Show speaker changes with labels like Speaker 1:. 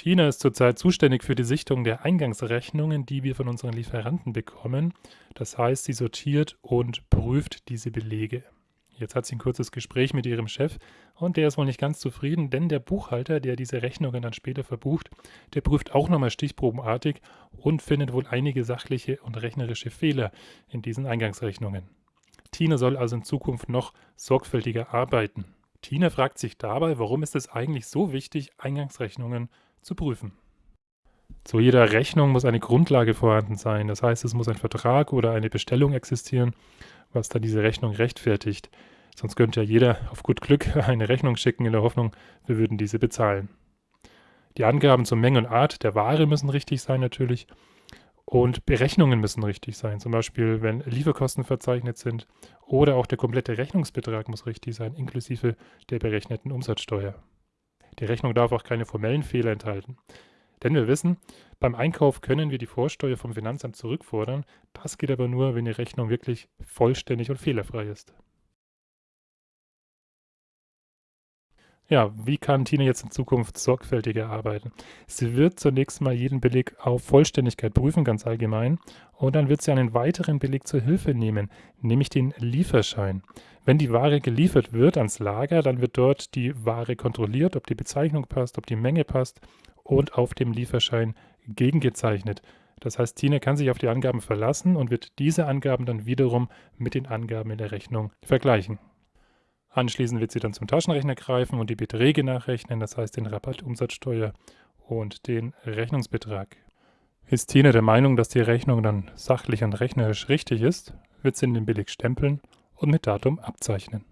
Speaker 1: Tina ist zurzeit zuständig für die Sichtung der Eingangsrechnungen, die wir von unseren Lieferanten bekommen. Das heißt, sie sortiert und prüft diese Belege. Jetzt hat sie ein kurzes Gespräch mit ihrem Chef und der ist wohl nicht ganz zufrieden, denn der Buchhalter, der diese Rechnungen dann später verbucht, der prüft auch nochmal stichprobenartig und findet wohl einige sachliche und rechnerische Fehler in diesen Eingangsrechnungen. Tina soll also in Zukunft noch sorgfältiger arbeiten. Tina fragt sich dabei, warum ist es eigentlich so wichtig, Eingangsrechnungen zu prüfen. Zu jeder Rechnung muss eine Grundlage vorhanden sein. Das heißt, es muss ein Vertrag oder eine Bestellung existieren, was dann diese Rechnung rechtfertigt. Sonst könnte ja jeder auf gut Glück eine Rechnung schicken in der Hoffnung, wir würden diese bezahlen. Die Angaben zur Menge und Art der Ware müssen richtig sein natürlich und Berechnungen müssen richtig sein. Zum Beispiel, wenn Lieferkosten verzeichnet sind oder auch der komplette Rechnungsbetrag muss richtig sein, inklusive der berechneten Umsatzsteuer. Die Rechnung darf auch keine formellen Fehler enthalten. Denn wir wissen, beim Einkauf können wir die Vorsteuer vom Finanzamt zurückfordern. Das geht aber nur, wenn die Rechnung wirklich vollständig und fehlerfrei ist. Ja, wie kann Tina jetzt in Zukunft sorgfältiger arbeiten? Sie wird zunächst mal jeden Beleg auf Vollständigkeit prüfen, ganz allgemein, und dann wird sie einen weiteren Beleg zur Hilfe nehmen, nämlich den Lieferschein. Wenn die Ware geliefert wird ans Lager, dann wird dort die Ware kontrolliert, ob die Bezeichnung passt, ob die Menge passt und auf dem Lieferschein gegengezeichnet. Das heißt, Tina kann sich auf die Angaben verlassen und wird diese Angaben dann wiederum mit den Angaben in der Rechnung vergleichen. Anschließend wird sie dann zum Taschenrechner greifen und die Beträge nachrechnen, das heißt den Rabatt, Umsatzsteuer und den Rechnungsbetrag. Ist Tina der Meinung, dass die Rechnung dann sachlich und rechnerisch richtig ist, wird sie den Beleg stempeln und mit Datum abzeichnen.